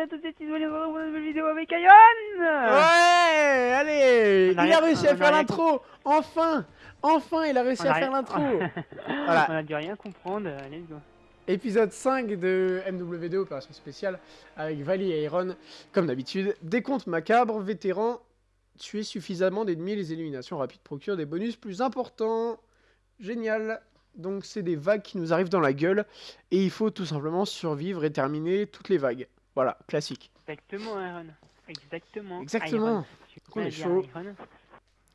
à tous et tous, on pour une nouvelle vidéo avec Iron Ouais, allez On Il a réussi on à faire l'intro Enfin Enfin, il a réussi On a à faire l'intro On Voilà, a dû rien comprendre, let's go. épisode 5 de MW2, opération spéciale, avec Vali et Iron, comme d'habitude. Décompte macabre, vétéran, tuer suffisamment d'ennemis, les éliminations rapides procurent des bonus plus importants. Génial Donc c'est des vagues qui nous arrivent dans la gueule, et il faut tout simplement survivre et terminer toutes les vagues. Voilà, classique. Exactement, Iron. Exactement. Exactement. On est chaud. Iron.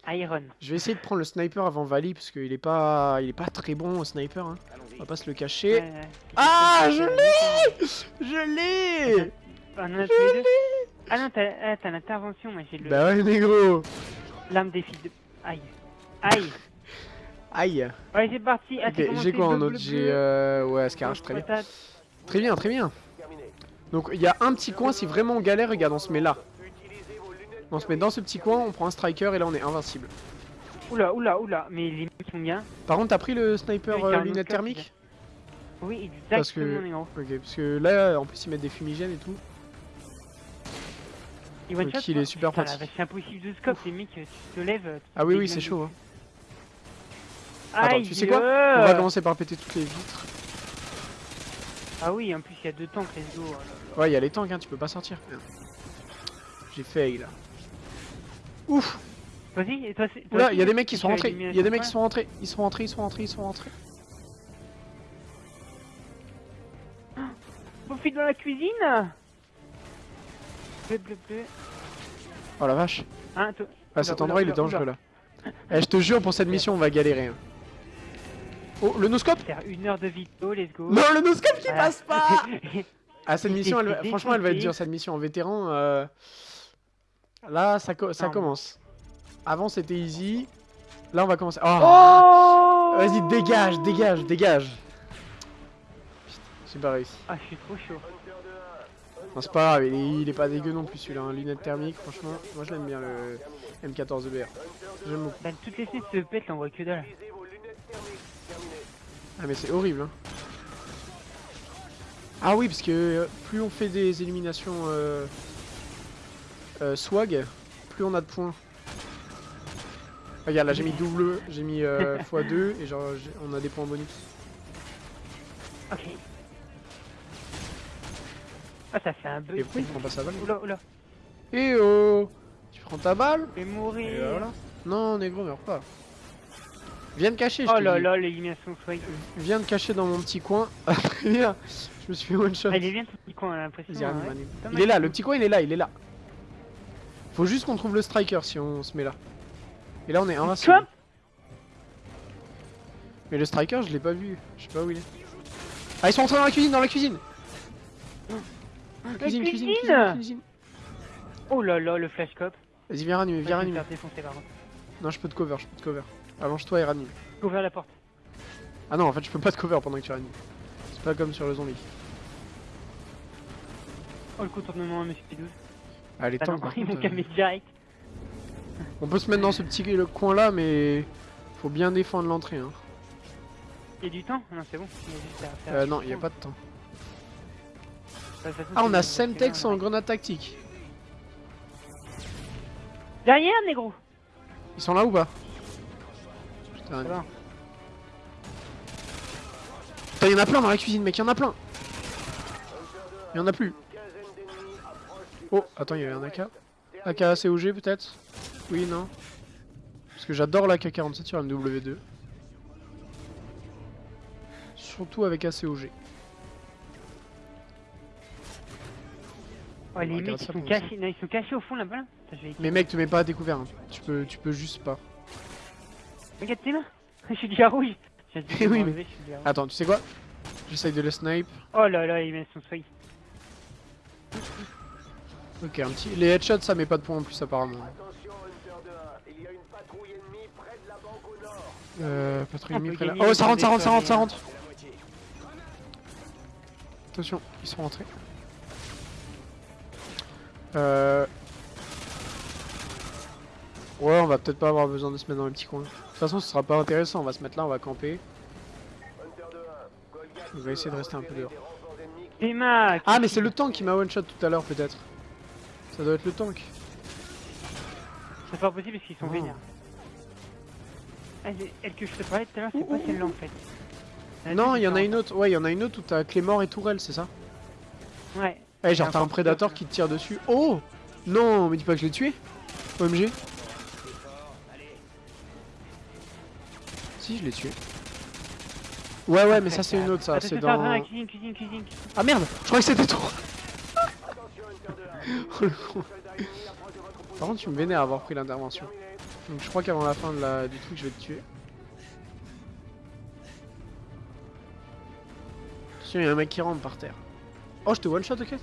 Iron. Je vais essayer de prendre le sniper avant Vali, parce qu'il est pas, il est pas très bon au sniper, hein. on va pas se le cacher. Ouais, ouais. Ah, je l'ai Je l'ai. Ah non, t'as ah, t'as l'intervention, moi j'ai le Bah ouais, négro l'arme des filles de... Aïe. Aïe. Aïe Ouais, c'est parti. Ah, Ok, t'es comment j'ai quoi en autre J'ai euh... ouais, Scarage, très bien. Très bien, très bien. Donc il y a un petit coin, si vraiment on galère, regarde, on se met là. On se met dans ce petit coin, on prend un striker et là on est invincible. Oula, oula, oula. Mais les mecs sont bien. Par contre, t'as pris le sniper Oui, euh, notre thermiques Oui, exactement, Parce que- parce que là, en plus ils mettent des fumigènes et tout. Il one Donc, shot, il est super pratique. C'est impossible de scope, les mecs, tu te lèves. tu Ah oui, oui, c'est chaud. Hein. Attends, tu sais quoi? Euh. On va commencer par péter toutes les vitres. Ah oui, en plus, il y a deux tanks, let's go. là là. Ouais, il y a les tanks, hein, tu peux pas sortir. J'ai fail là. Ouf Vas-y, et toi, toi aussi, il y a des mecs qui sont rentrés. Il y a des mecs qui sont rentrés. Ils sont rentrés, ils sont rentrés, ils sont rentrés. Profite dans la cuisine Bleu, bleu, bleu. Oh la vache. Hein, Ah, cet endroit il est dangereux là. Eh, je te jure, pour cette mission, on va galérer. hein. Oh, le noscope faire une heure de vidéo, let's go. Non, le noscope qui passe pas Ah, cette mission, elle, franchement, elle va être dure, cette mission en vétéran. euh, Là, ça, co- ça commence. Avant, c'était easy. Là, on va commencer. Oh, oh Vas-y, dégage, dégage, dégage. Putain, j'ai pas réussi. Ah, je suis trop chaud. Non, c'est pas grave, il est, il est pas dégueu non plus celui-là. Hein. Lunettes thermiques, franchement, moi je l'aime bien le M14EBR. J'aime beaucoup. Bah, toutes les fenêtres se pètent, là, on voit que dalle. Ah, mais c'est horrible, hein. Ah oui, parce que euh, plus on fait des éliminations euh, euh, swag, plus on a de points. Regarde, là j'ai mis double, j'ai mis euh, x2 et genre on a des points bonus. Ok. Ah, ça fait un bug. Et pourquoi il prend pas sa balle Oula, oula. Eh oh Tu prends ta balle mourir. et voilà. Non, négro, meurs pas. Viens te cacher, je Oh là là, l'élimination swag. Viens te cacher dans mon petit coin. Je me suis fait one shot. Ah, il est bien petit coin, l'impression. Hein, ouais. Il est là, le petit coin il est là, il est là. Faut juste qu'on trouve le striker si on se met là. Et là on est invincible. Mais le striker je l'ai pas vu, je sais pas où il est. Ah ils sont entrés dans la cuisine, dans la cuisine Cuisine, cuisine, cuisine cuisine, cuisine. Oh là là, le flash cop. Vas-y viens ranimer, viens ranimer. Non je peux te cover, je peux te cover. Allonge-toi et ranime. Ouvre la porte. Ah non en fait je peux pas te cover pendant que tu ranimes. C'est pas comme sur le zombie. Oh, le contournement Monsieur P12. Ah les Ah contre, euh, direct. On peut se mettre dans ce petit coin là mais faut bien défendre l'entrée hein. Il y a du temps? Non, c'est bon. Il y a juste à faire. Euh, non, il y a pas de temps. Façon, Ah, on a Semtex en grenade tactique. Derrière, négro Ils sont là ou pas? Va. Putain, il y en a plein dans la cuisine, mec, il y en a plein. Il y en a plus. Oh, attends, il y avait un AK. AK COG peut-être? Oui, non Parce que j'adore l'AK-47 sur MW2. Surtout avec ACOG. Oh, les mecs, ils sont, cachés... non, ils sont cachés au fond là-bas. Là. Mais mec, te mets pas à découvert. hein. Tu peux, tu peux juste pas. Regarde tes mains Je suis déjà rouge dit Eh oui, mais- je suis déjà rouge. Attends, tu sais quoi? J'essaye de le snipe. Oh là là, ils mettent son swag. Ok, un petit. Les headshots, ça met pas de points en plus, apparemment. Euh, patrouille ennemie près là. gagner Oh, les ça rentre, ça rentre, ça rentre, ça rentre. Attention, ils sont rentrés. Euh... Ouais, on va peut-être pas avoir besoin de se mettre dans le petit coin. De toute façon, ce sera pas intéressant. On va se mettre là, on va camper. On va essayer de rester un peu dehors. Ah, mais c'est le tank qui m'a one shot tout à l'heure, peut-être. Ça doit être le tank. C'est pas possible parce qu'ils sont Oh. vénères. Ah, elle que je te parlais tout à l'heure, c'est pas celle-là en fait. Non, il y en a une autre. Ouais, il y en a une autre où t'as Clémor et Tourelle, c'est ça Ouais. Ouais, genre t'as un prédateur qui te tire dessus. Oh Non, mais dis pas que je l'ai tué. OMG. Si, je l'ai tué. Ouais, ouais, mais ça c'est une autre, ça. Attends, C'est dans. cuisine, cuisine, cuisine, cuisine. Ah merde Je crois que c'était toi. Par contre, tu me vénères avoir pris l'intervention. Donc je crois qu'avant la fin de la... du truc, je vais te tuer. Attention, il y a un mec qui rentre par terre. Oh, je te one shot, ok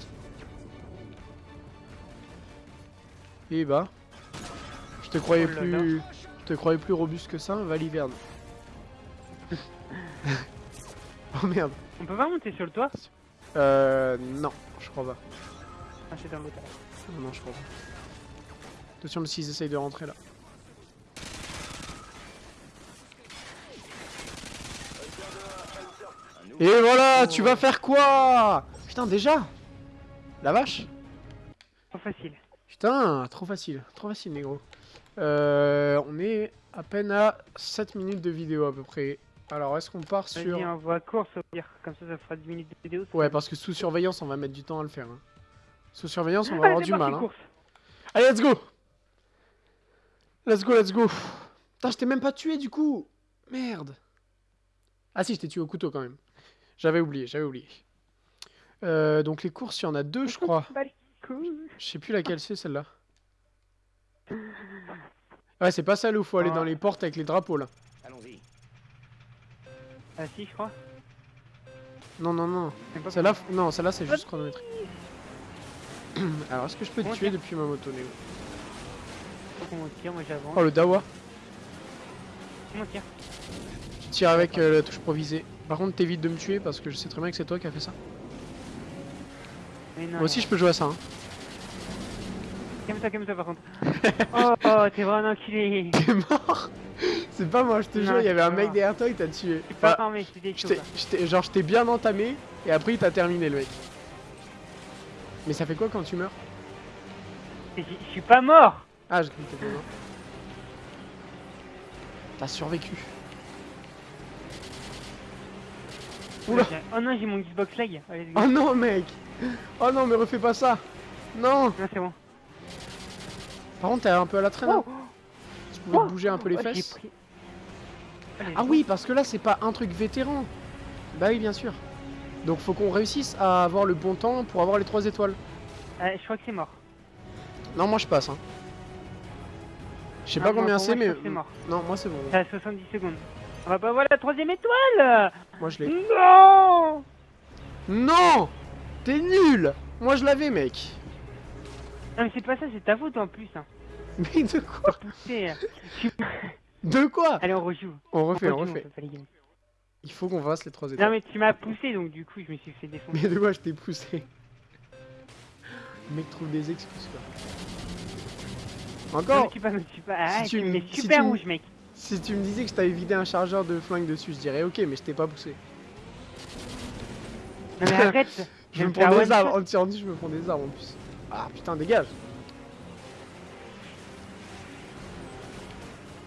Et bah... Je te croyais Oh là plus... Je te croyais plus robuste que ça, Valiverne. oh merde. On peut pas monter sur le toit? Euh... Non, je crois pas. Ah, c'est dans l'autre. Non, non, je crois pas. Attention s'ils essayent de rentrer là. Et voilà, tu vas faire quoi? Putain, déjà? La vache? Pas facile. Putain, trop facile, trop facile, négro. Euh, on est à peine à 7 minutes de vidéo à peu près. Alors, est-ce qu'on part sur... On voit course au pire. Comme ça, ça fera 10 minutes de vidéo. Ouais, parce que sous surveillance, on va mettre du temps à le faire. hein. Sous surveillance, on va Allez, avoir du mal. hein. Allez, let's go Let's go, let's go Putain, je t'ai même pas tué du coup Merde Ah si, je t'ai tué au couteau quand même. J'avais oublié, j'avais oublié. Euh, donc les courses, il y en a deux, je crois. Bah. Je sais plus laquelle c'est celle-là. Ouais, c'est pas celle où faut aller Ah. dans les portes avec les drapeaux là. Ah si, je crois. Non, non, non. Celle-là, non, celle-là c'est juste chronométrique. Alors, est-ce que je peux te tuer depuis ma moto, Néo? Faut qu'on tire, moi j'avance. Oh, le Dawa Comment on tire Tu tires avec euh, la touche provisée. Par contre, t'évites de me tuer parce que je sais très bien que c'est toi qui as fait ça. Mais non, Moi aussi, je peux jouer à ça. Hein. Calme-toi, calme-toi par contre. oh, oh t'es vraiment enculé. T'es mort C'est pas moi, je te jure, il y avait un mec derrière toi, il t'a tué. Suis pas Enfin, t'ai- genre, je t'ai bien entamé et après il t'a terminé le mec. Mais ça fait quoi quand tu meurs? Je suis pas mort. Ah, je crois que t'étais mort. T'as survécu. Oula. Oh non, j'ai mon Xbox lag. Allez. Oh non, mec Oh non, mais refais pas ça Non Non, c'est bon. Par contre, t'es un peu à la traîne. hein. Oh, oh. bouger un peu les oh, fesses. pris- Ah oui, parce que là, c'est pas un truc vétéran. Bah oui, bien sûr. Donc faut qu'on réussisse à avoir le bon temps pour avoir les 3 étoiles. Euh, je crois que c'est mort. Non, moi je passe. Hein. Je sais pas combien c'est, mais. mort. Non, moi c'est bon. C'est à 70 secondes. On va pas avoir la troisième étoile Moi je l'ai. Non Non T'es nul Moi je l'avais, mec. Non mais c'est pas ça, c'est ta faute en plus. Hein. Mais de quoi. Tu- De quoi Allez, on rejoue. On refait, on rejoue, refait. Il faut qu'on fasse les 3 Non étoiles. mais tu m'as poussé donc du coup je me suis fait défoncer. Mais de quoi je t'ai poussé mec trouve des excuses quoi. Non, Encore tu pas, pas. Ah, Si tu me si super tu rouge mec. Si tu me disais que je t'avais vidé un chargeur de flingue dessus, je dirais ok, mais je t'ai pas poussé. Non mais arrête Je me prends des shot. en tirant dessus, je me prends des armes en plus. Ah putain, dégage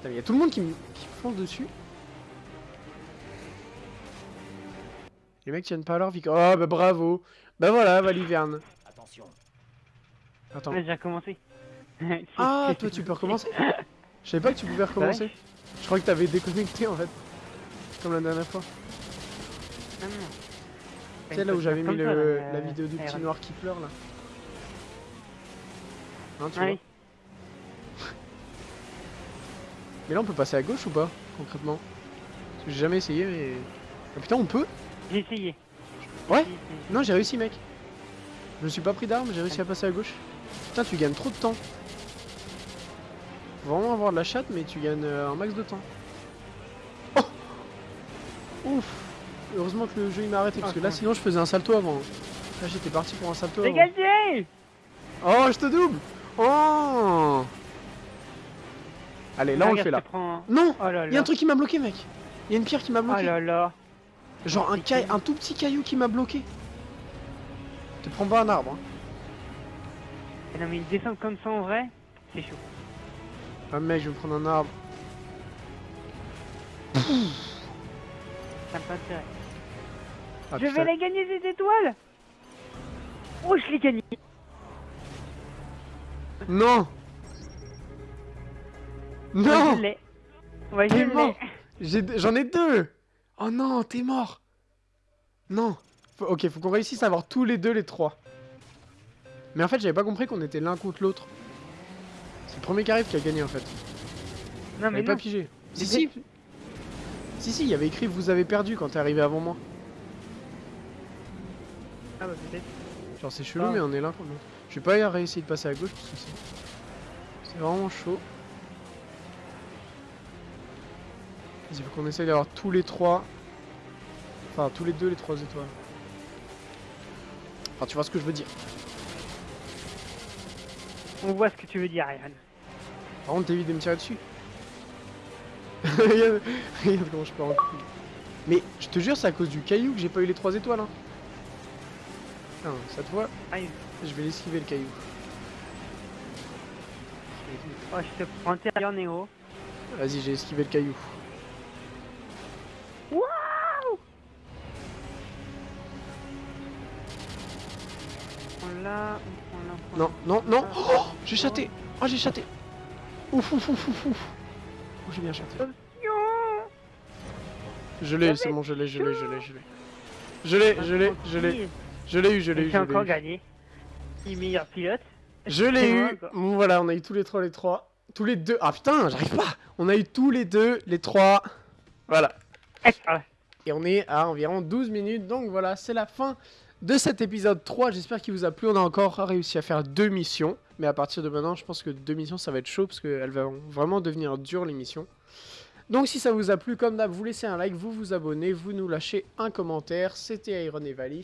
Putain, mais y a tout le monde qui me qui fonce dessus. Les mecs tiennent pas leur vie. Oh bah bravo Bah voilà, Valiverne. Attention. Attends. Ouais, j'ai recommencé. Ah, toi tu peux recommencer Je savais pas que tu pouvais recommencer. Je crois que t'avais déconnecté en fait. Comme la dernière fois. Non, non. Tu sais là où j'avais mis Comme le, ça, là, la vidéo du petit noir qui pleure là. Hein, tu Ah vois oui. Mais là on peut passer à gauche ou pas concrètement? Parce que j'ai jamais essayé mais... Ah, putain on peut? J'ai essayé. Ouais? Non j'ai réussi mec. Je me suis pas pris d'armes, j'ai réussi à passer à gauche. Putain tu gagnes trop de temps. Faut vraiment avoir de la chatte mais tu gagnes euh, un max de temps. Oh Ouf Heureusement que le jeu il m'a arrêté parce que là Attends. sinon je faisais un salto avant. Là j'étais parti pour un salto avant. Dégagez Oh je te double Oh Allez là on le fait là. prends- Non Oh. Il y a un truc qui m'a bloqué mec Il y a une pierre qui m'a Oh bloqué là là. Genre un, quoi un tout petit caillou qui m'a bloqué Te prends pas un arbre. Hein. Eh non mais ils descendent comme ça en vrai, c'est chaud. Ah mec, je vais me prendre un arbre. Ça me intérêt. Ah, je putain. vais la gagner cette étoile Oh je l'ai gagné Non Non Je l'ai Ouais je T'es l'ai mort. J'ai- J'en ai deux Oh non, t'es mort Non Faut- Ok, faut qu'on réussisse à avoir tous les deux les trois. Mais en fait, j'avais pas compris qu'on était l'un contre l'autre. C'est le premier qui arrive qui a gagné en fait. Non mais J'avais pas pigé. Si, si Si, si, il y avait écrit vous avez perdu quand t'es arrivé avant moi. Ah bah peut-être. Genre c'est chelou Ah. mais on est l'un contre l'autre. Je vais pas y réessayer de passer à gauche parce que c'est... C'est vraiment chaud. Il faut qu'on essaye d'avoir tous les trois... Enfin tous les deux les trois étoiles. Enfin tu vois ce que je veux dire. On voit ce que tu veux dire Ryan. Par contre t'évites de me tirer dessus. regarde, regarde comment je pars en couille. Mais je te jure c'est à cause du caillou que j'ai pas eu les trois étoiles hein. Putain, cette fois Aïe. je vais l'esquiver le caillou. Oh je te prends Néo. Vas-y j'ai esquivé le caillou. On prend là, on prend Non, non, non. Oh J'ai chaté Oh j'ai chaté Ouf ouf ouf ouf ouf Oh j'ai bien chaté. Je l'ai, c'est bon, je l'ai, je l'ai, je l'ai, je l'ai. Je l'ai, je l'ai, je l'ai, je l'ai eu, je l'ai eu, c'est encore gagné. Il meilleur pilote. Je l'ai eu. Bon, Voilà, on a eu tous les trois, les trois. Tous les deux. Ah putain, j'arrive pas On a eu tous les deux, les trois. Voilà. Et on est à environ 12 minutes. Donc voilà, c'est la fin de cet épisode 3. J'espère qu'il vous a plu. On a encore réussi à faire deux missions. Mais à partir de maintenant, je pense que deux missions, ça va être chaud. Parce qu'elles vont vraiment devenir dures, les missions. Donc si ça vous a plu, comme d'hab, vous laissez un like, vous vous abonnez, vous nous lâchez un commentaire. C'était Iron et Valley.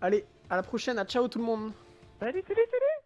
Allez, à la prochaine. À ciao tout le monde Salut, salut, salut